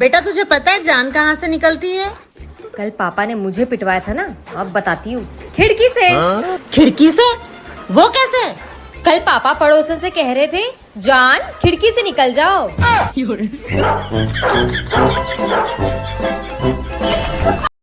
बेटा तुझे पता है जान कहाँ से निकलती है? कल पापा ने मुझे पिटवाया था ना अब बताती हूँ। खिड़की से। हाँ? खिड़की से? वो कैसे? कल पापा पड़ोसन से कह रहे थे जान खिड़की से निकल जाओ। हाँ।